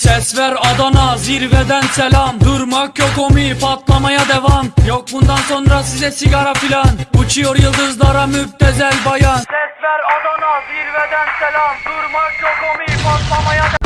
Ses ver Adana zirveden selam. Durmak yok omi patlamaya devam. Yok bundan sonra size sigara filan. Uçuyor yıldızlara müptezel bayan. Ses ver Adana zirveden selam. Durmak yok omi patlamaya